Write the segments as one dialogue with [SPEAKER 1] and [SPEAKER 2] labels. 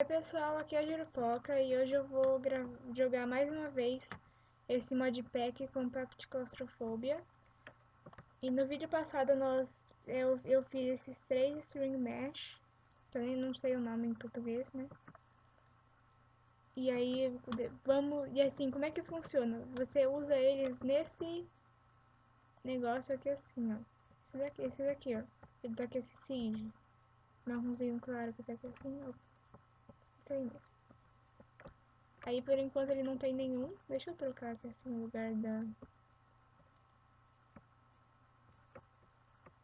[SPEAKER 1] Oi pessoal, aqui é a Jurupoca e hoje eu vou jogar mais uma vez esse modpack Compact Claustrofobia. E no vídeo passado nós, eu, eu fiz esses três string mesh, eu não sei o nome em português, né? E aí, vamos, e assim, como é que funciona? Você usa eles nesse negócio aqui assim, ó. Esse daqui, esse daqui, ó. Ele tá aqui esse siege. Marronzinho claro que tá aqui assim, ó tem mesmo. Aí por enquanto ele não tem nenhum. Deixa eu trocar aqui assim no lugar da.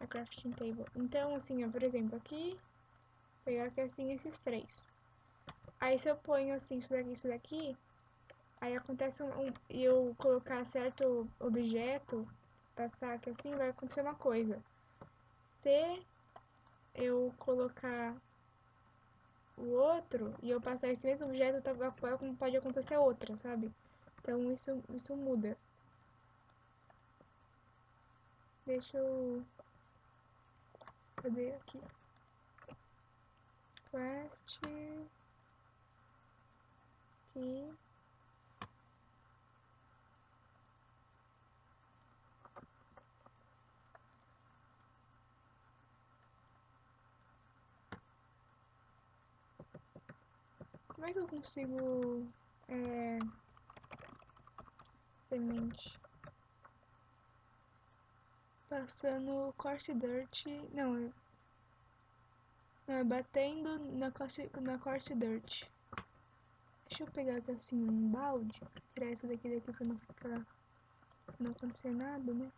[SPEAKER 1] A crafting table. Então assim, ó, por exemplo, aqui. Pegar aqui assim esses três. Aí se eu ponho assim isso daqui, isso daqui. Aí acontece um. E eu colocar certo objeto. Passar aqui assim, vai acontecer uma coisa. Se eu colocar o outro e eu passar esse mesmo objeto, tá, pode acontecer outra, sabe? Então isso, isso muda. Deixa eu... Cadê aqui? Quest... Aqui... Como é que eu consigo... É... Semente. Passando Course Dirt... Não, é... Não, é batendo na Course, na course Dirt. Deixa eu pegar aqui assim um balde. Tirar essa daqui daqui pra não ficar... Não acontecer nada, né?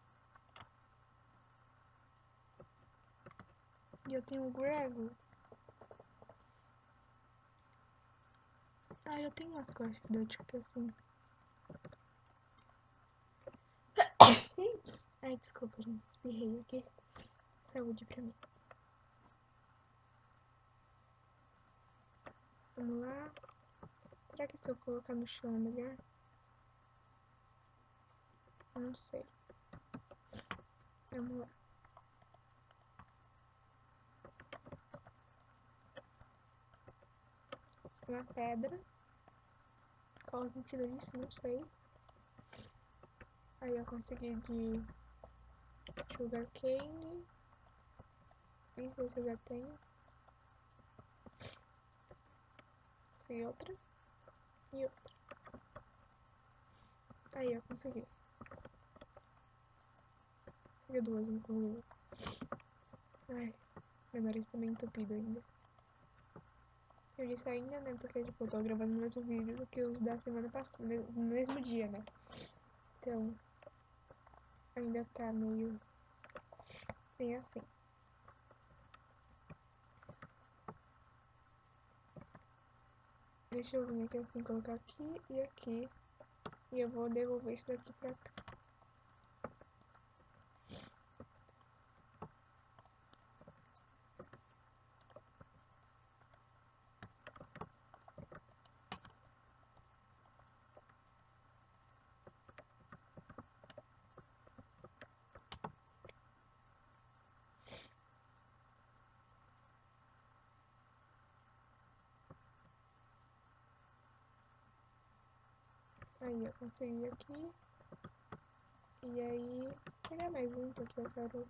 [SPEAKER 1] E eu tenho gravel. Ah, eu tenho umas costas de dor, tipo assim. Ai, desculpa, gente. Espirrei aqui. Saúde pra mim. Vamos lá. Será que se eu colocar no chão é melhor? Não sei. Vamos lá. Uma pedra. Qual o sentido disso? Não sei. Aí eu consegui de sugar cane. Nem sei se eu já tenho. Consegui outra. E outra. Aí eu consegui. Consegui duas, inclusive. Ai, meu nariz tá meio entupido ainda. Eu disse ainda, né? Porque, tipo, eu tô gravando o mesmo vídeo do que os da semana passada, no mesmo dia, né? Então, ainda tá meio, bem assim. Deixa eu vir aqui assim, colocar aqui e aqui. E eu vou devolver isso daqui pra cá. Aí eu consegui aqui. E aí, pegar mais um, porque eu quero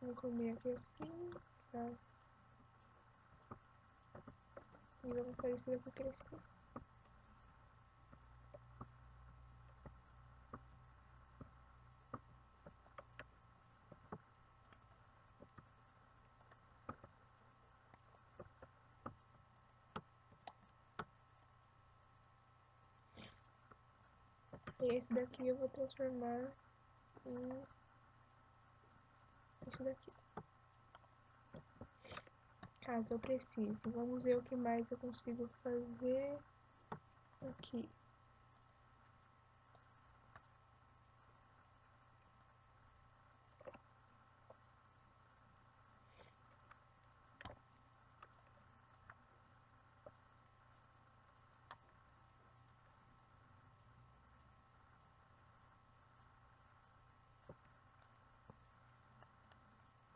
[SPEAKER 1] Vou comer aqui assim, tá? E fazer isso daqui crescer. E esse daqui eu vou transformar em esse daqui caso eu precise. Vamos ver o que mais eu consigo fazer aqui.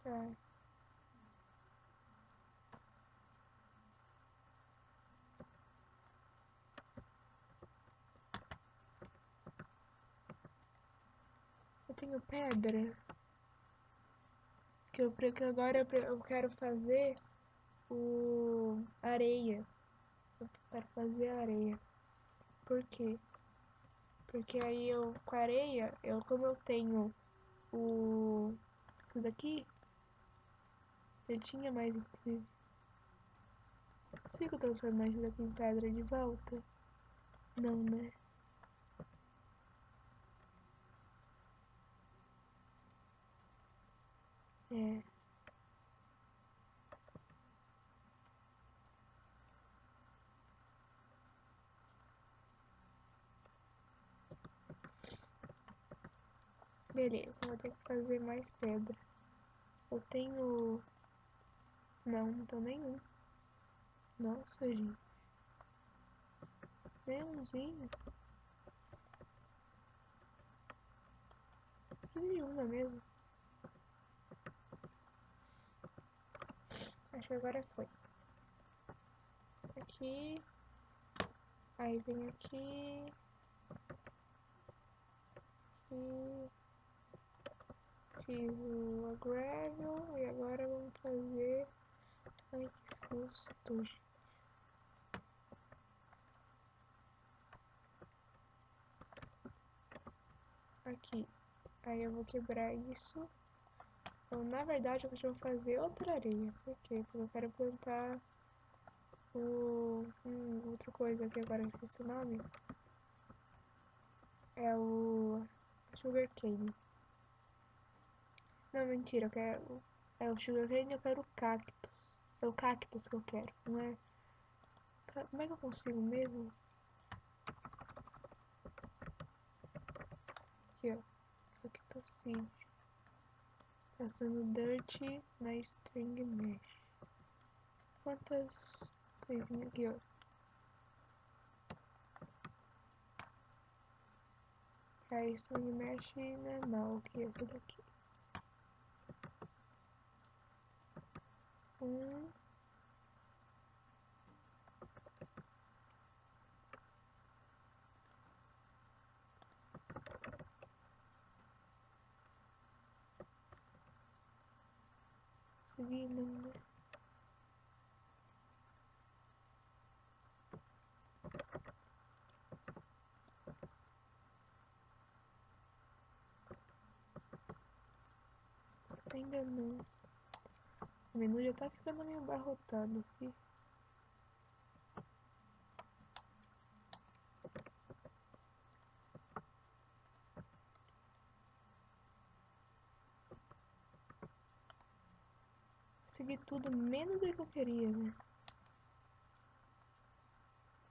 [SPEAKER 1] Tá. Tenho pedra. Que eu, agora eu, eu quero fazer o areia. Eu quero fazer areia. Por quê? Porque aí eu, com areia, eu, como eu tenho o... Isso daqui, eu tinha mais, inclusive. Consigo transformar isso daqui em pedra de volta? Não, né? É. Beleza, vou ter que fazer mais pedra. Eu tenho... Não, não tenho nenhum. Nossa, gente. Nenhumzinho. Nenhuma mesmo. Acho que agora foi. Aqui. Aí vem aqui. Aqui. Fiz o gravel e agora vamos fazer. Ai que susto. Aqui. Aí eu vou quebrar isso. Então, na verdade, eu vou fazer outra areia. Por quê? Porque eu quero plantar o... Hum, outra coisa aqui agora, eu esqueci o nome. É o... Sugar cane. Não, mentira, eu quero... É o sugar cane eu quero o cactus. É o cactus que eu quero, não é? Como é que eu consigo mesmo? Aqui, ó. Cactus seed passando dirt na string mesh. Quantas coisinhas aqui, ó. A string mesh normal, que é essa daqui. Um. Consegui né? Ainda não. O menu já tá ficando meio barrotado aqui. Consegui tudo menos o que eu queria, né?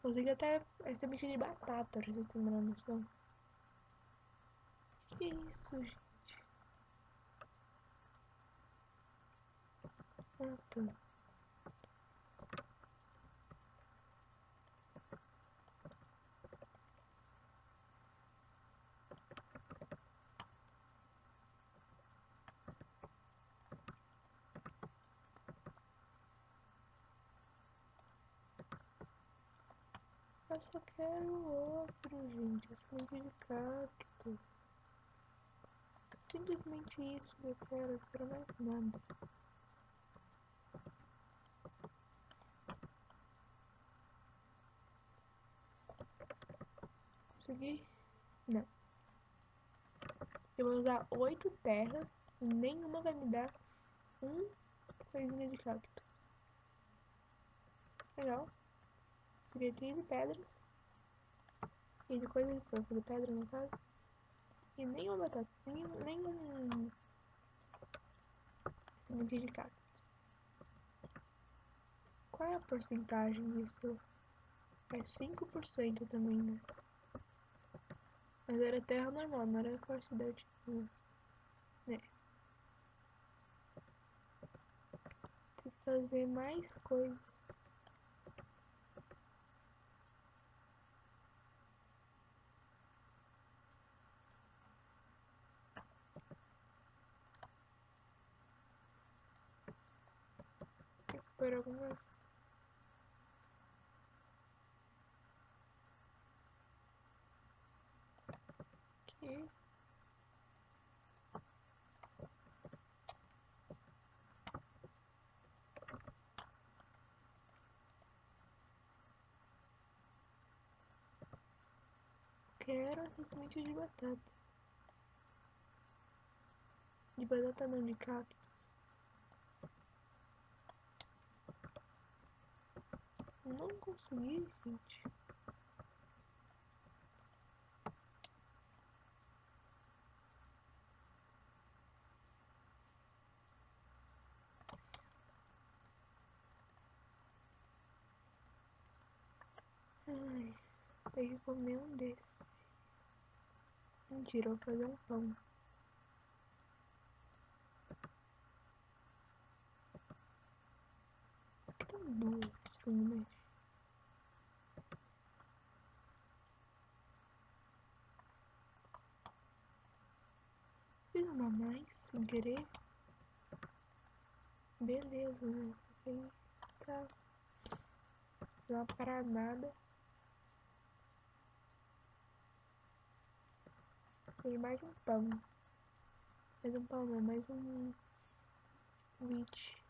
[SPEAKER 1] Consegui até semente de batata, pra vocês terem uma noção. Que isso, gente? Ah, tá. Eu só quero outro, gente. Essa semente de cacto. Simplesmente isso que eu quero. Eu quero mais nada. Consegui? Não. Eu vou usar oito terras. Nenhuma vai me dar um coisinha de cacto. Legal. Seria 15 pedras. E de coisa que foi fazer pedra no caso. E nenhuma batata. Nenhum. nenhum semente de cacto. Qual é a porcentagem disso? É 5% também, né? Mas era terra normal, não era dirt. Né? Tem que fazer mais coisas. Por algumas. Aqui. Quero a semente de batata. De batata não, de cacto. Não consegui, gente. Ai, tem que comer um desses. Mentira, vou fazer um pão. Tem duas estrumes. Uma mais sem querer. Beleza, né? Não para nada. Tem mais um pão. Mais um pão não, mais um wheat.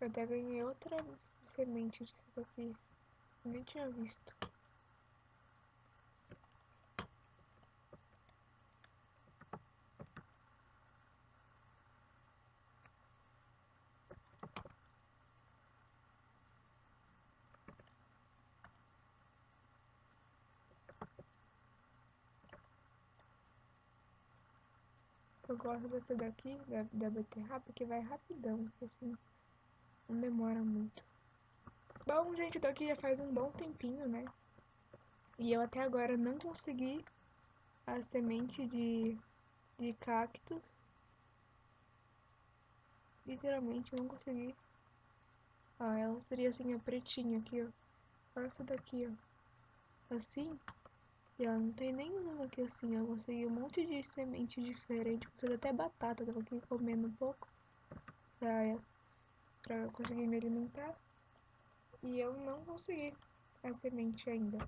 [SPEAKER 1] Eu até ganhei outra semente disso aqui. Nem tinha visto. Eu gosto dessa daqui, da, da beterraba, porque vai rapidão, assim. Não demora muito. Bom, gente, eu tô aqui já faz um bom tempinho, né? E eu até agora não consegui a semente de, de cactos. Literalmente não consegui. Ó, ela seria assim, a pretinha aqui, ó. Essa daqui, ó. Assim. E ela não tem nenhuma aqui assim, eu consegui um monte de semente diferente. Consegui até batata, tava aqui comendo um pouco. Pra para conseguir me alimentar. E eu não consegui a semente ainda.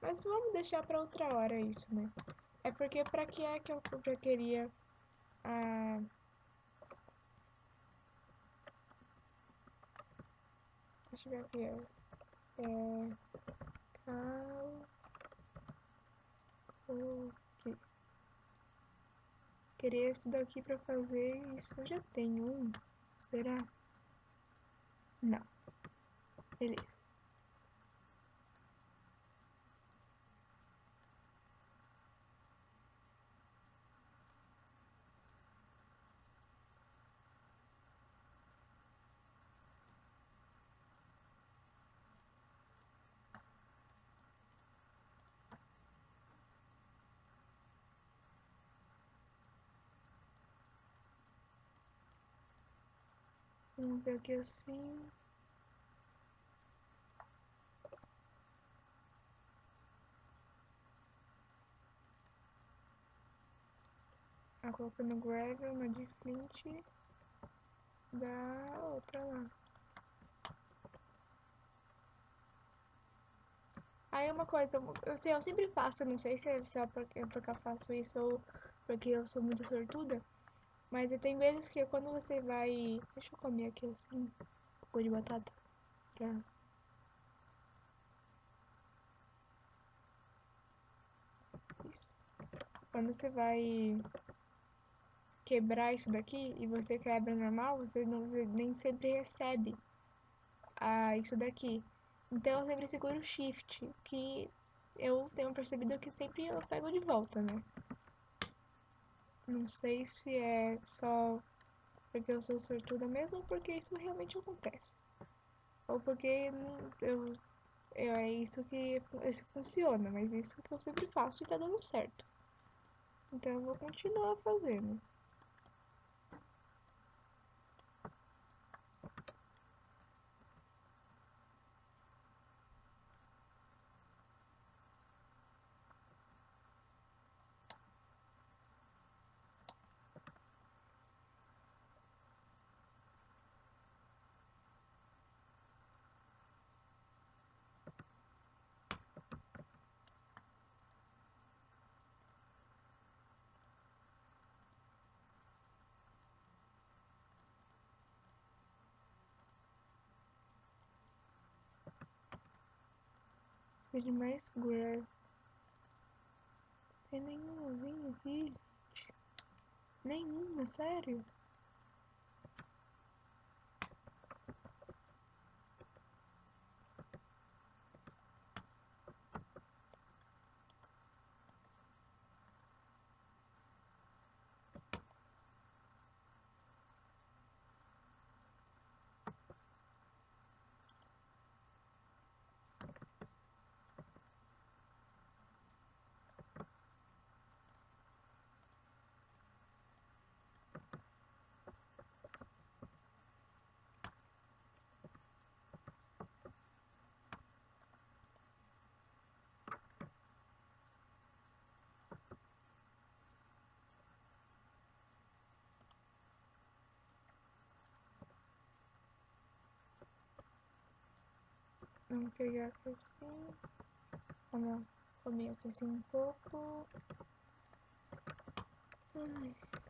[SPEAKER 1] Mas vamos deixar para outra hora isso, né? É porque para que é que eu já queria a Deixa eu ver aqui. É cal aqui. Queria isso daqui para fazer isso. Eu já tenho um. Será? Não. Beleza. Vamos ver aqui assim. a colocando gravel, uma de flint da outra lá. Aí uma coisa, eu, sei, eu sempre faço, não sei se é só porque eu faço isso ou porque eu sou muito sortuda, mas tem vezes que quando você vai. Deixa eu comer aqui assim, um pouco de batata pra. Isso. Quando você vai quebrar isso daqui e você quebra normal, você, não, você nem sempre recebe a, isso daqui. Então eu sempre seguro o shift, que eu tenho percebido que sempre eu pego de volta, né? Não sei se é só porque eu sou sortuda mesmo ou porque isso realmente acontece. Ou porque eu É isso que esse funciona, mas isso que eu sempre faço e tá dando certo. Então eu vou continuar fazendo. De mais Gravel. Tem nenhuma vinho aqui, gente. Nenhuma, sério. Vamos pegar assim. Vamos comer aqui assim um pouco. Ai.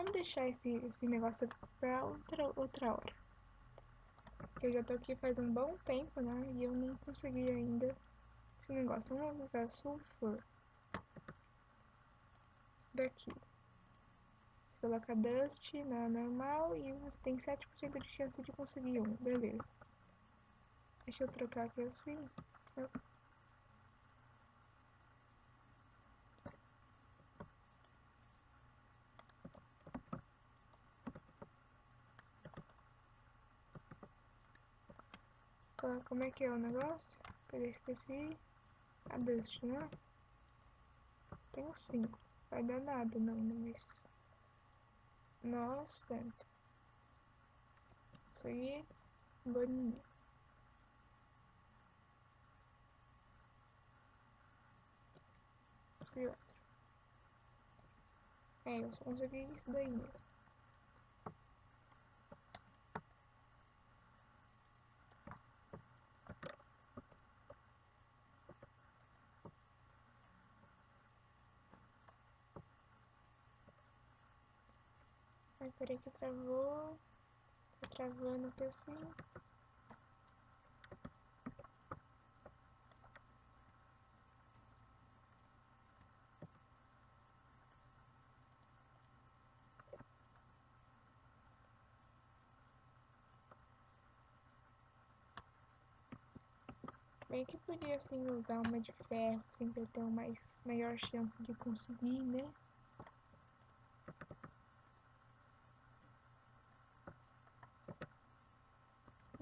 [SPEAKER 1] Vamos deixar esse, esse negócio pra outra, outra hora. Porque eu já tô aqui faz um bom tempo, né? E eu não consegui ainda esse negócio. Vamos usar sulfur. Daqui. Você coloca dust na normal e você tem 7% de chance de conseguir um. Beleza. Deixa eu trocar aqui assim. Como é que é o negócio? Cadê? Esqueci. A Dust, né? Tenho cinco. Vai dar nada não, mas... Nossa. Isso aí, boninho. Esse outro. É, eu só consegui isso daí mesmo. Peraí que travou. Tá travando aqui assim. Bem que podia assim usar uma de ferro, pra ter uma mais, maior chance de conseguir, né?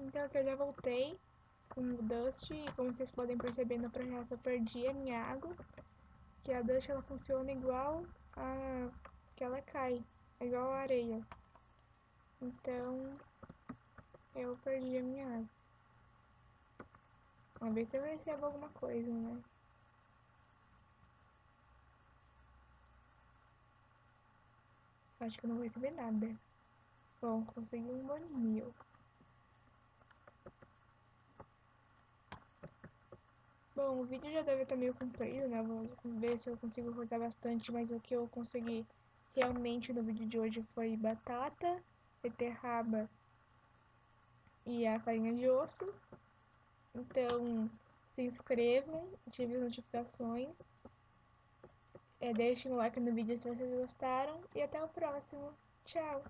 [SPEAKER 1] Então aqui eu já voltei com o Dust e como vocês podem perceber no projeto eu perdi a minha água. Que a Dust ela funciona igual a que ela cai, é igual a areia. Então eu perdi a minha água. Vamos ver se eu recebo alguma coisa, né? Acho que eu não vou receber nada. Bom, consegui um boninho. Bom, o vídeo já deve estar meio comprido, né? Vou ver se eu consigo cortar bastante, mas o que eu consegui realmente no vídeo de hoje foi batata, beterraba e a farinha de osso. Então, se inscrevam, ativem as notificações. É, deixem um like no vídeo se vocês gostaram e até o próximo. Tchau!